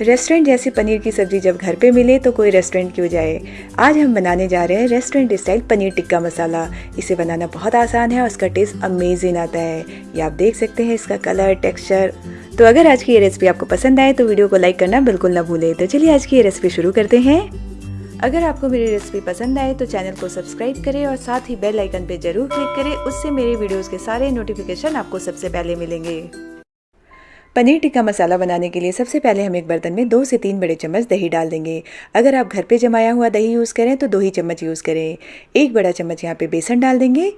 Restaurant जैसी पनीर की सब्ज़ी जब घर पे मिले तो कोई रेस्टोरेंट क्यों जाए? आज हम बनाने जा रहे हैं रेस्टोरेंट स्टाइल पनीर टिक्का मसाला। इसे बनाना बहुत आसान है और उसका टेस्ट अमेजिंग आता है। ये आप देख सकते हैं इसका कलर टेक्सचर तो अगर आज की ये रेसिपी आपको पसंद आए तो वीडियो को लाइक करना बिल्कुल ना भूले। तो चलिए आज की ये रेसिपी शुरू करते हैं। अगर आपको मेरी रेसिपी पसंद आए तो चैनल को सब्सक्राइब करें और साथ ही बेल आइकन पे ज़रूर क्लिक करें। उससे मेरे वीडियोस के सारे नोटिफिकेशन आपको सबसे पहले मिलेंगे। पनीर टिक्का मसाला बनाने के लिए सबसे पहले हम एक बर्तन में दो से तीन बड़े चम्मच दही डाल देंगे। अगर आप घर पे जमाया हुआ दही यूज़ करें तो दो ही चम्मच यूज़ करें। एक बड़ा चम्मच यहाँ पे बेसन डाल देंगे।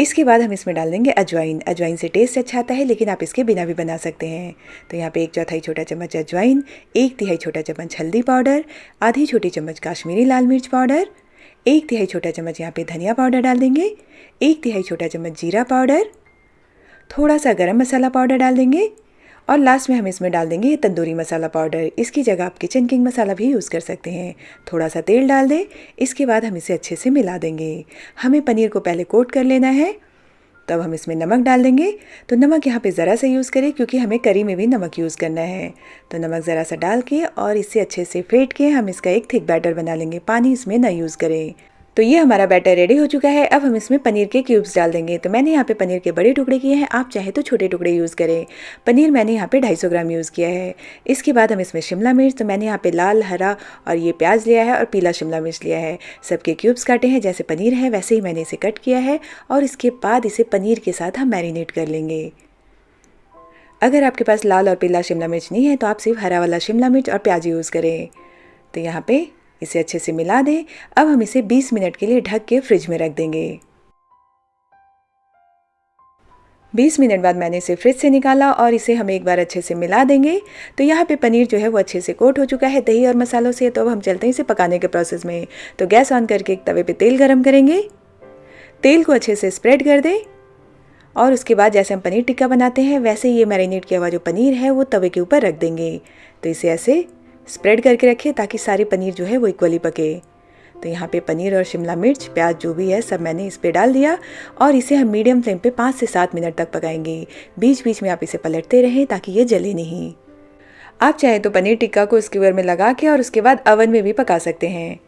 इसके बाद हम इसमें डाल देंगे अजवाइन। अजवाइन से टेस्ट अच्छा आता है, लेकिन आप इसके बिना भी बना सकते हैं। तो यहाँ पे एक चौथाई छोटा चम्मच अजवाइन, एक तिहाई छोटा चम्मच हल्दी पाउडर, आधी छोटी चम्मच काश्मीरी लाल मिर्च पाउडर, एक तिहाई छोटा चम्मच यहाँ पे धनिया पाउडर डाल देंगे, एक तिहाई छोटा चम्मच जीरा पाउडर, थोड़ा सा गरम मसाला पाउडर डाल देंगे। और लास्ट में हम इसमें डाल देंगे तंदूरी मसाला पाउडर इसकी जगह आप किचन किंग मसाला भी यूज़ कर सकते हैं। थोड़ा सा तेल डाल दें, इसके बाद हम इसे अच्छे से मिला देंगे। हमें पनीर को पहले कोट कर लेना है। तब हम इसमें नमक डाल देंगे। तो नमक यहाँ पे ज़रा सा यूज़ करें, क्योंकि हमें करी में भी नमक यूज़ करना है। तो नमक ज़रा सा डाल के और इसे अच्छे से फेंट के हम इसका एक थिक बैटर बना लेंगे। पानी इसमें ना यूज़ करें। तो ये हमारा बैटर रेडी हो चुका है। अब हम इसमें पनीर के क्यूब्स डाल देंगे। तो मैंने यहाँ पे पनीर के बड़े टुकड़े किए हैं। आप चाहे तो छोटे टुकड़े यूज़ करें। पनीर मैंने यहाँ पे 250 ग्राम यूज़ किया है। इसके बाद हम इसमें शिमला मिर्च तो मैंने यहाँ पे लाल, हरा और ये प्याज लिया है और पीला शिमला मिर्च लिया है। सबके क्यूब्स काटे हैं। जैसे पनीर है, वैसे ही मैंने इसे कट किया है और इसके बाद इसे पनीर के साथ हम मैरिनेट कर लेंगे। अगर आपके पास लाल और पीला शिमला मिर्च नहीं है तो आप सिर्फ़ हरा वाला शिमला मिर्च और प्याज यूज़ करें। तो यहाँ पे इसे अच्छे से मिला दें। अब हम इसे 20 मिनट के लिए ढक के फ्रिज में रख देंगे। 20 मिनट बाद मैंने इसे फ्रिज से निकाला और इसे हम एक बार अच्छे से मिला देंगे। तो यहाँ पे पनीर जो है वो अच्छे से कोट हो चुका है दही और मसालों से। तो अब हम चलते हैं इसे पकाने के प्रोसेस में। तो गैस ऑन करके एक तवे पे तेल गरम करेंगे। तेल को अच्छे से स्प्रेड कर दें। और उसके बाद जैसे हम पनीर टिक्का बनाते हैं, वैसे ये मैरिनेट किया हुआ जो पनीर है वो तवे के ऊपर रख देंगे। तो इसे ऐसे स्प्रेड करके रखें ताकि सारे पनीर जो है वो इक्वली पके। तो यहाँ पे पनीर और शिमला मिर्च, प्याज जो भी है सब मैंने इस पर डाल दिया और इसे हम मीडियम फ्लेम पे पाँच से सात मिनट तक पकाएँगे। बीच बीच में आप इसे पलटते रहें ताकि ये जले नहीं। आप चाहें तो पनीर टिक्का को स्कीवर में लगा के और उसके बाद अवन में भी पका सकते हैं।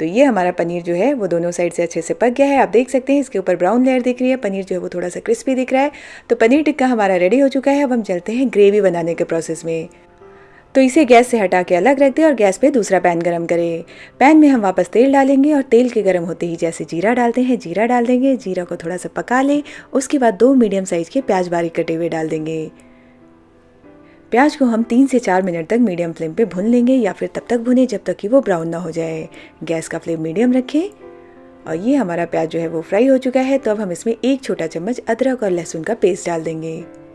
तो ये हमारा पनीर जो है वो दोनों साइड से अच्छे से पक गया है। आप देख सकते हैं इसके ऊपर ब्राउन लेयर दिख रही है, पनीर जो है वो थोड़ा सा क्रिस्पी दिख रहा है। तो पनीर टिक्का हमारा रेडी हो चुका है। अब हम चलते हैं ग्रेवी बनाने के प्रोसेस में। तो इसे गैस से हटा के अलग रख दें और गैस पे दूसरा पैन गरम करें। पैन में हम वापस तेल डालेंगे और तेल के गरम होते ही जैसे जीरा डालते हैं, जीरा डाल देंगे, जीरा को थोड़ा सा पका लें, उसके बाद दो मीडियम साइज़ के प्याज बारीक कटे हुए डाल देंगे। प्याज को हम तीन से चार मिनट तक मीडियम फ्लेम पे भून लेंगे या फिर तब तक भुने जब तक कि वो ब्राउन ना हो जाए। गैस का फ्लेम मीडियम रखें और ये हमारा प्याज जो है वो फ्राई हो चुका है तो अब हम इसमें एक छोटा चम्मच अदरक और लहसुन का पेस्ट डाल देंगे।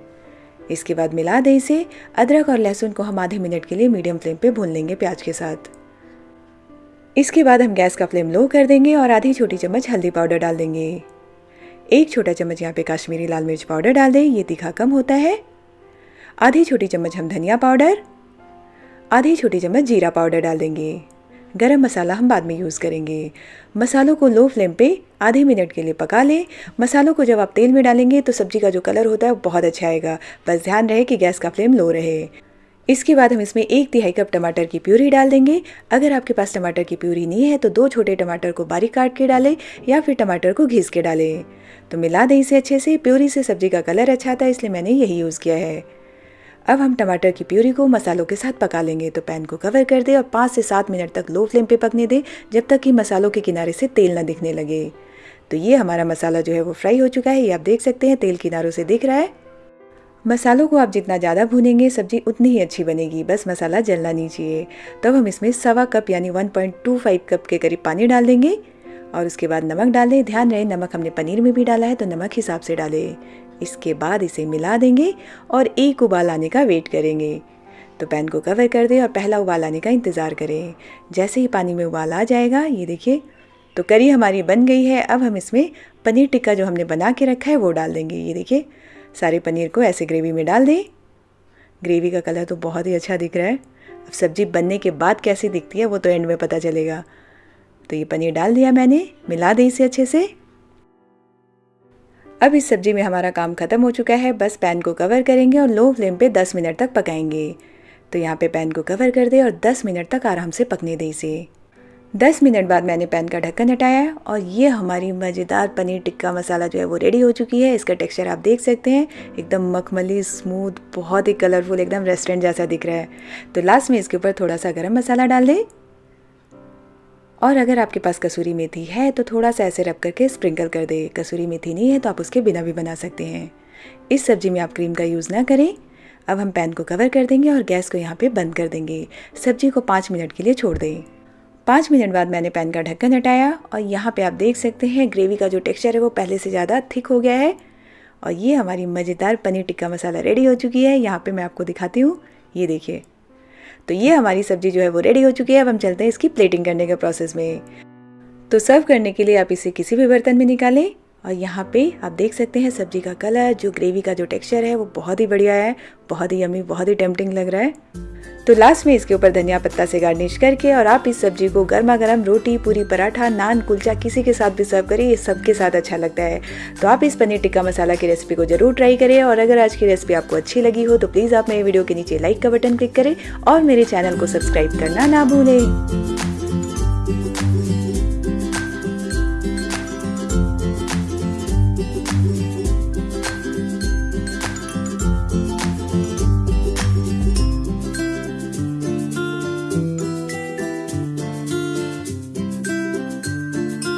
इसके बाद मिला दें इसे अदरक और लहसुन को हम आधे मिनट के लिए मीडियम फ्लेम पे भून लेंगे प्याज के साथ। इसके बाद हम गैस का फ्लेम लो कर देंगे और आधी छोटी चम्मच हल्दी पाउडर डाल देंगे। एक छोटा चम्मच यहाँ पे काश्मीरी लाल मिर्च पाउडर डाल दें, ये तीखा कम होता है। आधी छोटी चम्मच हम धनिया पाउडर, आधी छोटी चम्मच जीरा पाउडर डाल देंगे। गरम मसाला हम बाद में यूज़ करेंगे। मसालों को लो फ्लेम पे आधे मिनट के लिए पका लें। मसालों को जब आप तेल में डालेंगे तो सब्ज़ी का जो कलर होता है वो बहुत अच्छा आएगा। बस ध्यान रहे कि गैस का फ्लेम लो रहे। इसके बाद हम इसमें एक तिहाई कप टमाटर की प्यूरी डाल देंगे। अगर आपके पास टमाटर की प्यूरी नहीं है तो दो छोटे टमाटर को बारीक काट के डालें या फिर टमाटर को घिस के डालें। तो मिला दें इसे अच्छे से। प्यूरी से सब्ज़ी का कलर अच्छा आता है, इसलिए मैंने यही यूज़ किया है। अब हम टमाटर की प्यूरी को मसालों के साथ पका लेंगे। तो पैन को कवर कर दे और पाँच से सात मिनट तक लो फ्लेम पे पकने दें, जब तक कि मसालों के किनारे से तेल ना दिखने लगे। तो ये हमारा मसाला जो है वो फ्राई हो चुका है। ये आप देख सकते हैं, तेल किनारों से दिख रहा है। मसालों को आप जितना ज़्यादा भूनेंगे, सब्ज़ी उतनी ही अच्छी बनेगी। बस मसाला जलना नहीं चाहिए तब तो हम इसमें सवा कप यानी 1.25 कप के करीब पानी डाल देंगे। और उसके बाद नमक डाल। दें ध्यान रहे, नमक हमने पनीर में भी डाला है तो नमक हिसाब से डालें। इसके बाद इसे मिला देंगे और एक उबाल आने का वेट करेंगे। तो पैन को कवर कर दें और पहला उबाल आने का इंतज़ार करें। जैसे ही पानी में उबाल आ जाएगा, ये देखिए तो करी हमारी बन गई है। अब हम इसमें पनीर टिक्का जो हमने बना के रखा है, वो डाल देंगे। ये देखिए, सारे पनीर को ऐसे ग्रेवी में डाल दें। ग्रेवी का कलर तो बहुत ही अच्छा दिख रहा है। अब सब्ज़ी बनने के बाद कैसी दिखती है, वो तो एंड में पता चलेगा। तो ये पनीर डाल दिया मैंने, मिला दी इसे अच्छे से। अब इस सब्ज़ी में हमारा काम ख़त्म हो चुका है, बस पैन को कवर करेंगे और लो फ्लेम पे 10 मिनट तक पकाएँगे। तो यहाँ पे पैन को कवर कर दे और 10 मिनट तक आराम से पकने दे इसे। 10 मिनट बाद मैंने पैन का ढक्कन हटाया और ये हमारी मज़ेदार पनीर टिक्का मसाला जो है वो रेडी हो चुकी है। इसका टेक्सचर आप देख सकते हैं, एकदम मखमली, स्मूथ, बहुत ही कलरफुल, एकदम रेस्टोरेंट जैसा दिख रहा है। तो लास्ट में इसके ऊपर थोड़ा सा गर्म मसाला डाल दें। और अगर आपके पास कसूरी मेथी है तो थोड़ा सा ऐसे रब करके स्प्रिंकल कर दे। कसूरी मेथी नहीं है तो आप उसके बिना भी बना सकते हैं। इस सब्ज़ी में आप क्रीम का यूज़ ना करें। अब हम पैन को कवर कर देंगे और गैस को यहाँ पे बंद कर देंगे। सब्ज़ी को पाँच मिनट के लिए छोड़ दें। पाँच मिनट बाद मैंने पैन का ढक्कन हटाया और यहाँ पे आप देख सकते हैं, ग्रेवी का जो टेक्सचर है वो पहले से ज़्यादा थिक हो गया है। और ये हमारी मज़ेदार पनीर टिक्का मसाला रेडी हो चुकी है। यहाँ पे मैं आपको दिखाती हूँ। ये देखिए। तो ये हमारी सब्ज़ी जो है वो रेडी हो चुकी है। अब हम चलते हैं इसकी प्लेटिंग करने के प्रोसेस में। तो सर्व करने के लिए आप इसे किसी भी बर्तन में निकालें और यहाँ पे आप देख सकते हैं सब्ज़ी का कलर जो ग्रेवी का जो टेक्सचर है वो बहुत ही बढ़िया है, बहुत ही यमी बहुत ही टेम्पटिंग लग रहा है। तो लास्ट में इसके ऊपर धनिया पत्ता से गार्निश करके और आप इस सब्ज़ी को गर्मा गर्म रोटी, पूरी पराठा, नान, कुलचा, किसी के साथ भी सर्व करें, ये सबके साथ अच्छा लगता है। तो आप इस पनीर टिक्का मसाला की रेसिपी को ज़रूर ट्राई करें और अगर आज की रेसिपी आपको अच्छी लगी हो तो प्लीज़ आप मेरे वीडियो के नीचे लाइक का बटन क्लिक करें और मेरे चैनल को सब्सक्राइब करना ना भूलें।